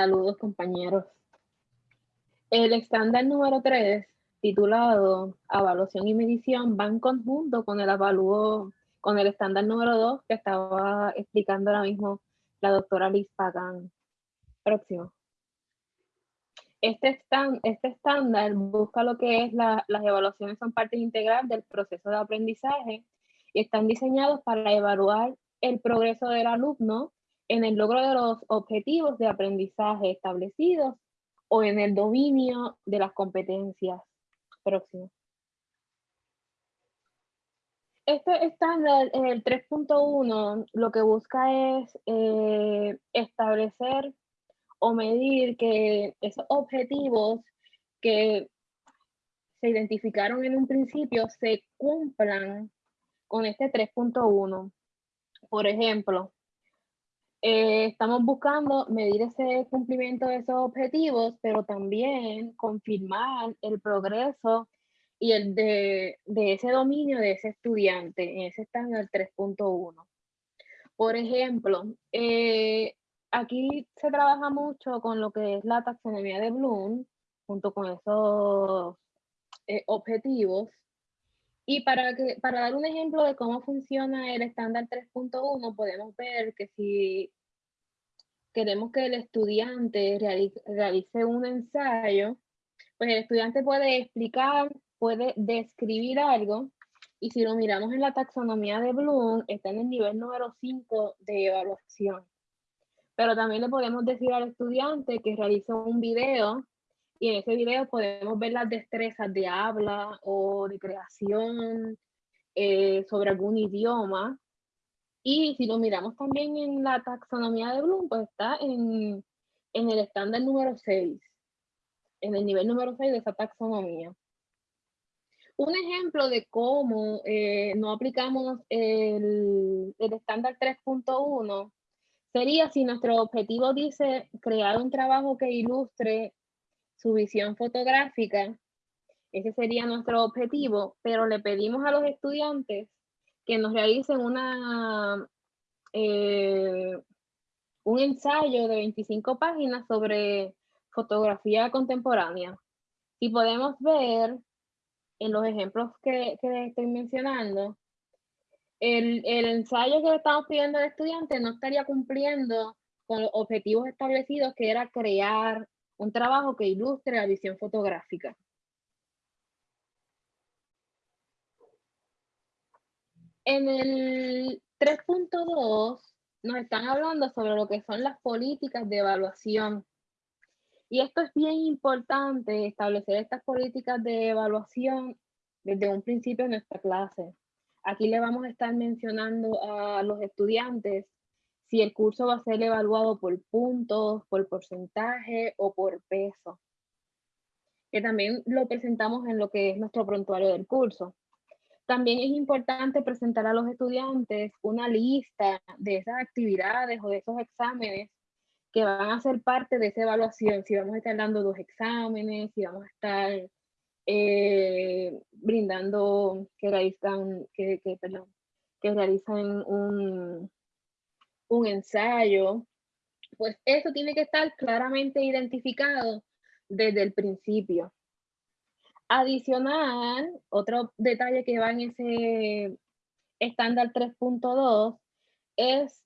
Saludos compañeros. El estándar número 3, titulado Evaluación y Medición, va en conjunto con el avalúo, con el estándar número 2 que estaba explicando ahora mismo la doctora Liz Pagan. Próximo. Este, este estándar busca lo que es las evaluaciones son parte integral del proceso de aprendizaje y están diseñados para evaluar el progreso del alumno en el logro de los objetivos de aprendizaje establecidos o en el dominio de las competencias. Próximo. Este estándar, el 3.1, lo que busca es eh, establecer o medir que esos objetivos que se identificaron en un principio se cumplan con este 3.1. Por ejemplo, eh, estamos buscando medir ese cumplimiento de esos objetivos, pero también confirmar el progreso y el de, ese dominio de ese estudiante. En ese estándar 3.1. Por ejemplo, eh, aquí se trabaja mucho con lo que es la taxonomía de Bloom, junto con esos eh, objetivos. Y para, dar un ejemplo de cómo funciona el estándar 3.1, podemos ver que si queremos que el estudiante realice, un ensayo, pues el estudiante puede explicar, puede describir algo, y si lo miramos en la taxonomía de Bloom, está en el nivel número 5 de evaluación. Pero también le podemos decir al estudiante que realice un video y en ese video podemos ver las destrezas de habla o de creación eh, sobre algún idioma. Y si lo miramos también en la taxonomía de Bloom, pues está en, el estándar número 6, en el nivel número 6 de esa taxonomía. Un ejemplo de cómo eh, no aplicamos el, el estándar 3.1 sería si nuestro objetivo dice crear un trabajo que ilustre su visión fotográfica, ese sería nuestro objetivo, pero le pedimos a los estudiantes que nos realicen una, eh, un ensayo de 25 páginas sobre fotografía contemporánea. Y podemos ver en los ejemplos que, que estoy mencionando, el, ensayo que le estamos pidiendo al estudiante no estaría cumpliendo con los objetivos establecidos, que era crear un trabajo que ilustre la visión fotográfica. En el 3.2 nos están hablando sobre lo que son las políticas de evaluación. Y esto es bien importante, establecer estas políticas de evaluación desde un principio de nuestra clase. Aquí le vamos a estar mencionando a los estudiantes si el curso va a ser evaluado por puntos, por porcentaje o por peso. Que también lo presentamos en lo que es nuestro prontuario del curso. También es importante presentar a los estudiantes una lista de esas actividades o de esos exámenes que van a ser parte de esa evaluación. Si vamos a estar dando dos exámenes, si vamos a estar eh, brindando, que realizan, que, que, que realizan un, un ensayo, pues eso tiene que estar claramente identificado desde el principio. Adicional, otro detalle que va en ese estándar 3.2 es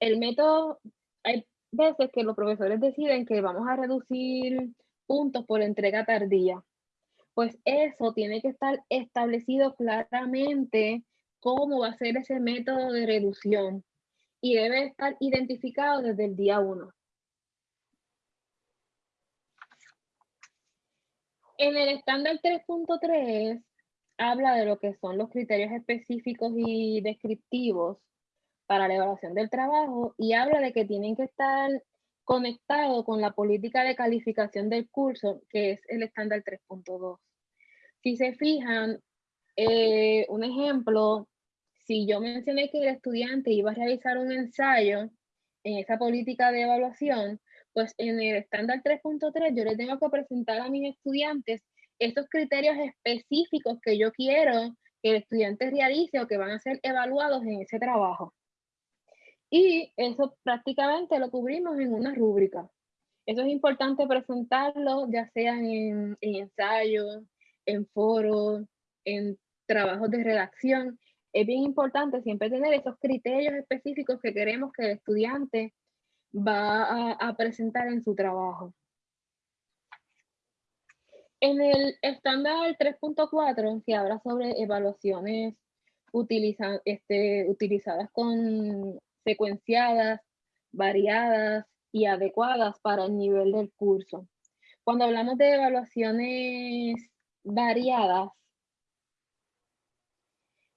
el método, hay veces que los profesores deciden que vamos a reducir puntos por entrega tardía pues eso tiene que estar establecido claramente cómo va a ser ese método de reducción y debe estar identificado desde el día 1. En el estándar 3.3 habla de lo que son los criterios específicos y descriptivos para la evaluación del trabajo y habla de que tienen que estar conectados con la política de calificación del curso, que es el estándar 3.2. Si se fijan, eh, un ejemplo, si yo mencioné que el estudiante iba a realizar un ensayo en esa política de evaluación, pues en el estándar 3.3 yo le tengo que presentar a mis estudiantes estos criterios específicos que yo quiero que el estudiante realice o que van a ser evaluados en ese trabajo. Y eso prácticamente lo cubrimos en una rúbrica. Eso es importante presentarlo, ya sea en, en ensayos, en foros, en trabajos de redacción. Es bien importante siempre tener esos criterios específicos que queremos que el estudiante va a, presentar en su trabajo. En el estándar 3.4, que habla sobre evaluaciones este, utilizadas con secuenciadas, variadas y adecuadas para el nivel del curso. Cuando hablamos de evaluaciones variadas,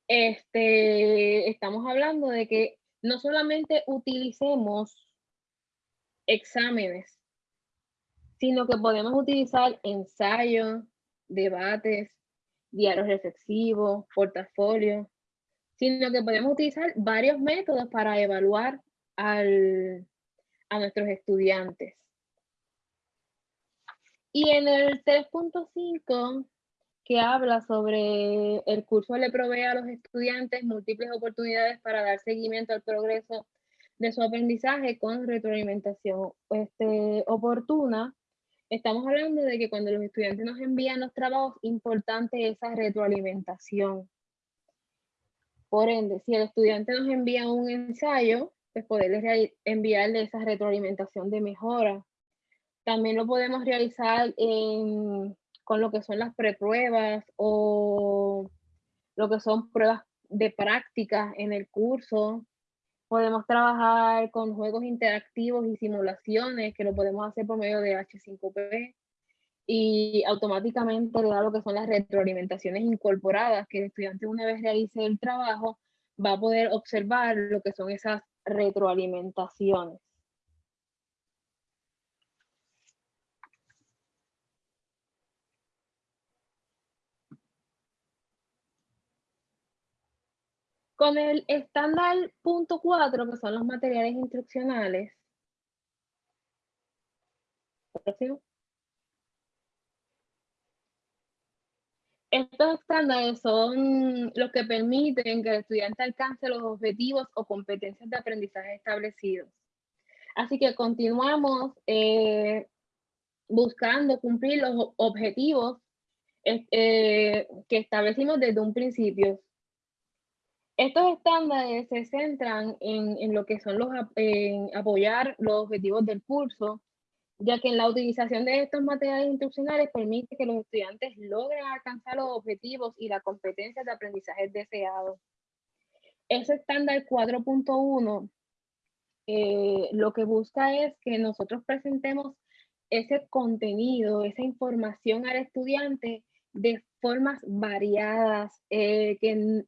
este, estamos hablando de que no solamente utilicemos exámenes, sino que podemos utilizar ensayos, debates, diarios reflexivos, portafolios, sino que podemos utilizar varios métodos para evaluar al, a nuestros estudiantes. Y en el 3.5, que habla sobre el curso le provee a los estudiantes múltiples oportunidades para dar seguimiento al progreso de su aprendizaje con retroalimentación este, oportuna. Estamos hablando de que cuando los estudiantes nos envían los trabajos, importante esa retroalimentación. Por ende, si el estudiante nos envía un ensayo, pues poderles enviarle esa retroalimentación de mejora. También lo podemos realizar con lo que son las prepruebas o lo que son pruebas de práctica en el curso. Podemos trabajar con juegos interactivos y simulaciones que lo podemos hacer por medio de H5P y automáticamente le da lo que son las retroalimentaciones incorporadas, que el estudiante una vez realice el trabajo va a poder observar lo que son esas retroalimentaciones. Con el estándar punto 4, que son los materiales instruccionales. Estos estándares son los que permiten que el estudiante alcance los objetivos o competencias de aprendizaje establecidos. Así que continuamos eh, buscando cumplir los objetivos eh, que establecimos desde un principio. Estos estándares se centran en, lo que son los, en apoyar los objetivos del curso, ya que en la utilización de estos materiales instruccionales permite que los estudiantes logren alcanzar los objetivos y las competencias de aprendizaje deseados. Ese estándar 4.1 eh, lo que busca es que nosotros presentemos ese contenido, esa información al estudiante de formas variadas, eh, que,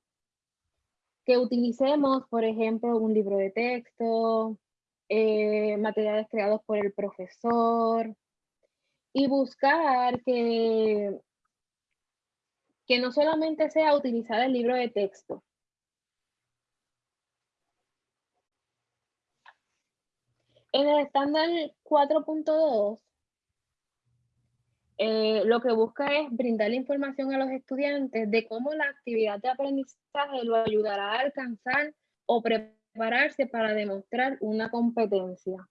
que utilicemos, por ejemplo, un libro de texto, eh, materiales creados por el profesor y buscar que, que no solamente sea utilizar el libro de texto. En el estándar 4.2, eh, lo que busca es brindar información a los estudiantes de cómo la actividad de aprendizaje lo ayudará a alcanzar o preparar prepararse para demostrar una competencia.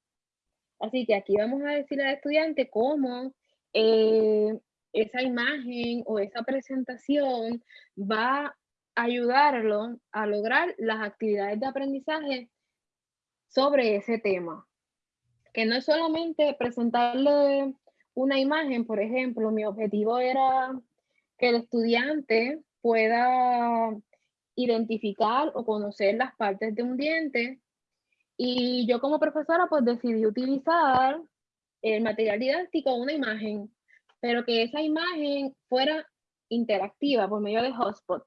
Así que aquí vamos a decir al estudiante cómo eh, esa imagen o esa presentación va a ayudarlo a lograr las actividades de aprendizaje sobre ese tema. Que no es solamente presentarle una imagen, por ejemplo, mi objetivo era que el estudiante pueda identificar o conocer las partes de un diente. Y yo como profesora pues decidí utilizar el material didáctico, una imagen, pero que esa imagen fuera interactiva por medio de Hotspot,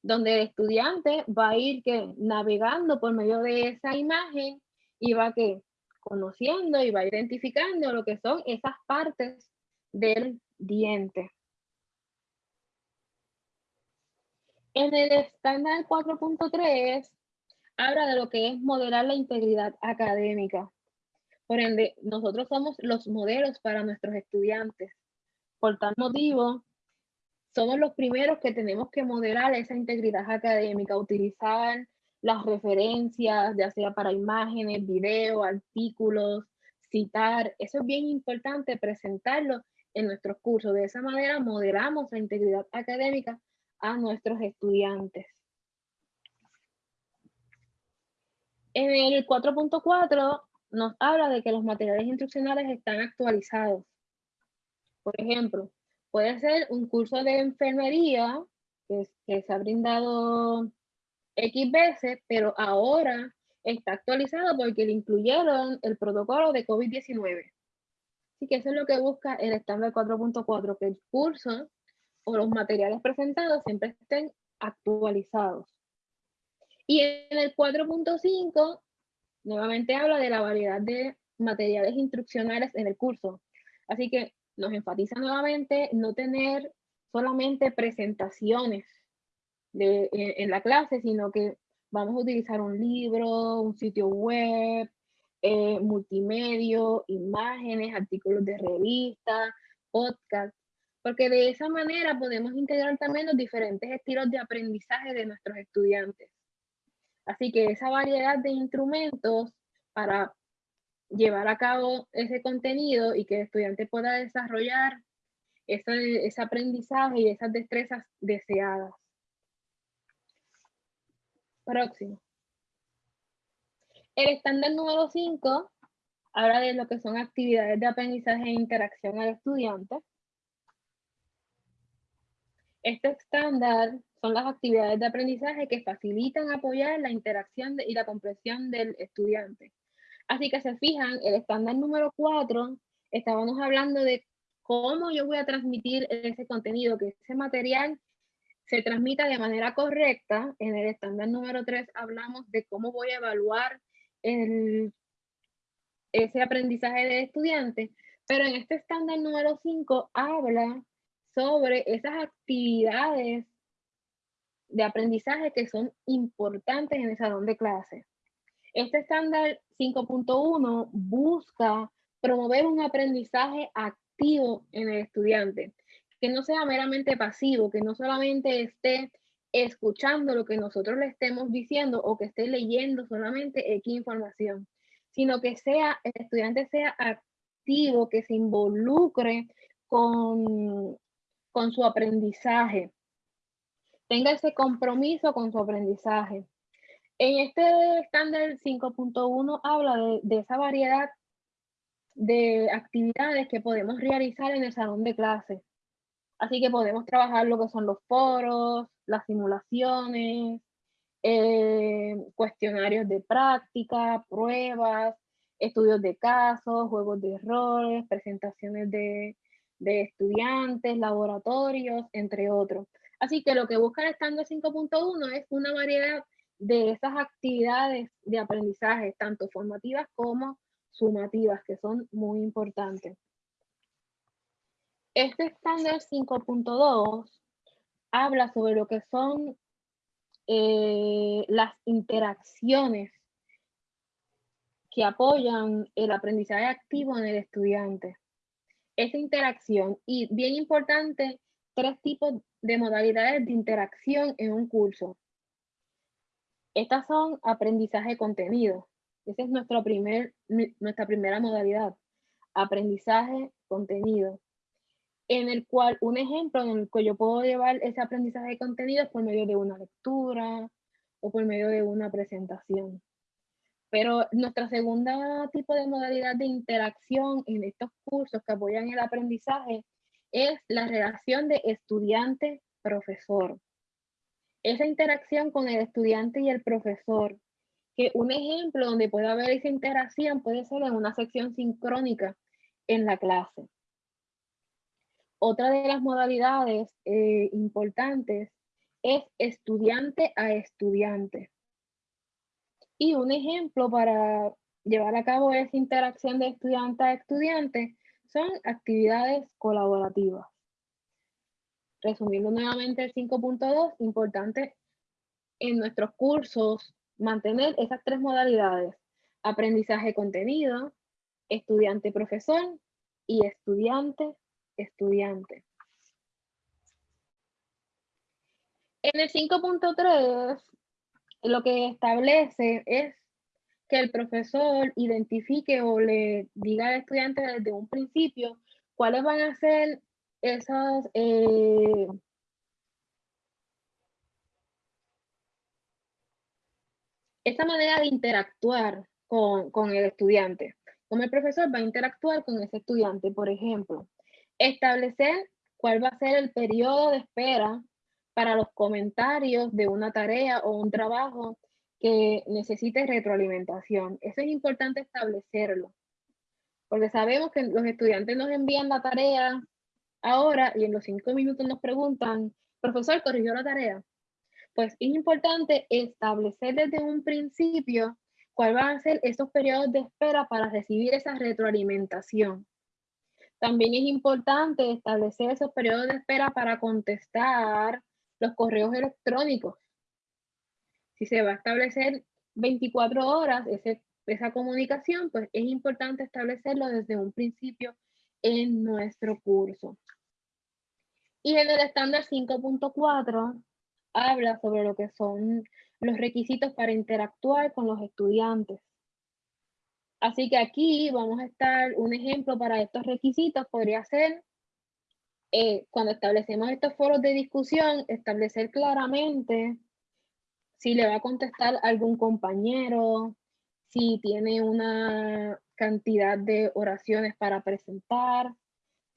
donde el estudiante va a ir que navegando por medio de esa imagen y va que conociendo y va identificando lo que son esas partes del diente. En el estándar 4.3 habla de lo que es modelar la integridad académica. Por ende, nosotros somos los modelos para nuestros estudiantes. Por tal motivo, somos los primeros que tenemos que modelar esa integridad académica, utilizar las referencias, ya sea para imágenes, videos, artículos, citar. Eso es bien importante presentarlo en nuestros cursos. De esa manera moderamos la integridad académica a nuestros estudiantes. En el 4.4 nos habla de que los materiales instruccionales están actualizados. Por ejemplo, puede ser un curso de enfermería que, se ha brindado X veces, pero ahora está actualizado porque le incluyeron el protocolo de COVID-19. Así que eso es lo que busca el estándar 4.4, que el curso o los materiales presentados siempre estén actualizados. Y en el 4.5, nuevamente habla de la variedad de materiales instruccionales en el curso. Así que nos enfatiza nuevamente no tener solamente presentaciones de, en, la clase, sino que vamos a utilizar un libro, un sitio web, eh, multimedia, imágenes, artículos de revista, podcast, porque de esa manera podemos integrar también los diferentes estilos de aprendizaje de nuestros estudiantes. Así que esa variedad de instrumentos para llevar a cabo ese contenido y que el estudiante pueda desarrollar ese aprendizaje y esas destrezas deseadas. Próximo. El estándar número 5 habla de lo que son actividades de aprendizaje e interacción al estudiante. Este estándar son las actividades de aprendizaje que facilitan apoyar la interacción y la comprensión del estudiante. Así que se fijan, el estándar número 4, estábamos hablando de cómo yo voy a transmitir ese contenido, que ese material se transmita de manera correcta. En el estándar número 3 hablamos de cómo voy a evaluar ese aprendizaje de estudiante, pero en este estándar número 5 habla sobre esas actividades de aprendizaje que son importantes en el salón de clase. Este estándar 5.1 busca promover un aprendizaje activo en el estudiante, que no sea meramente pasivo, que no solamente esté escuchando lo que nosotros le estemos diciendo o que esté leyendo solamente X información, sino que sea, el estudiante sea activo, que se involucre con, con su aprendizaje, tenga ese compromiso con su aprendizaje. En este estándar 5.1 habla de, de, esa variedad de actividades que podemos realizar en el salón de clase. Así que podemos trabajar lo que son los foros, las simulaciones, eh, cuestionarios de práctica, pruebas, estudios de casos, juegos de errores, presentaciones de, estudiantes, laboratorios, entre otros. Así que lo que busca el estándar 5.1 es una variedad de esas actividades de aprendizaje, tanto formativas como sumativas, que son muy importantes. Este estándar 5.2 habla sobre lo que son eh, las interacciones que apoyan el aprendizaje activo en el estudiante. Esa interacción, y bien importante, tres tipos de modalidades de interacción en un curso. Estas son aprendizaje contenido. Esa es nuestra primera modalidad. Aprendizaje contenido. En el cual, un ejemplo en el que yo puedo llevar ese aprendizaje de contenido es por medio de una lectura o por medio de una presentación. Pero nuestra segunda tipo de modalidad de interacción en estos cursos que apoyan el aprendizaje es la relación de estudiante-profesor esa interacción con el estudiante y el profesor, que un ejemplo donde puede haber esa interacción puede ser en una sección sincrónica en la clase. Otra de las modalidades eh, importantes es estudiante a estudiante. Y un ejemplo para llevar a cabo esa interacción de estudiante a estudiante son actividades colaborativas. Resumiendo nuevamente el 5.2, importante en nuestros cursos mantener esas tres modalidades. Aprendizaje contenido, estudiante-profesor y estudiante-estudiante. En el 5.3, lo que establece es que el profesor identifique o le diga al estudiante desde un principio cuáles van a ser esas eh, esa manera de interactuar con, con, el estudiante. Cómo el profesor va a interactuar con ese estudiante. Por ejemplo, establecer cuál va a ser el periodo de espera para los comentarios de una tarea o un trabajo que necesite retroalimentación. Eso es importante establecerlo, porque sabemos que los estudiantes nos envían la tarea ahora y en los cinco minutos nos preguntan, profesor, ¿corrigió la tarea? Pues es importante establecer desde un principio cuál van a ser esos periodos de espera para recibir esa retroalimentación. También es importante establecer esos periodos de espera para contestar los correos electrónicos. Si se va a establecer 24 horas esa comunicación, pues es importante establecerlo desde un principio en nuestro curso. Y en el estándar 5.4 habla sobre lo que son los requisitos para interactuar con los estudiantes. Así que aquí vamos a estar, un ejemplo para estos requisitos podría ser, eh, cuando establecemos estos foros de discusión, establecer claramente si le va a contestar algún compañero, si tiene una cantidad de oraciones para presentar,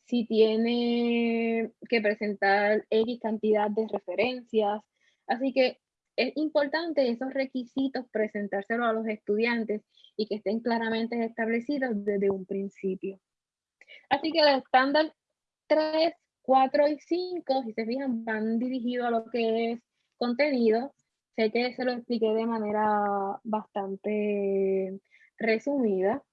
si tiene que presentar X cantidad de referencias. Así que es importante esos requisitos presentárselos a los estudiantes y que estén claramente establecidos desde un principio. Así que el estándar 3, 4 y 5, si se fijan, van dirigidos a lo que es contenido. Sé que se lo expliqué de manera bastante resumida,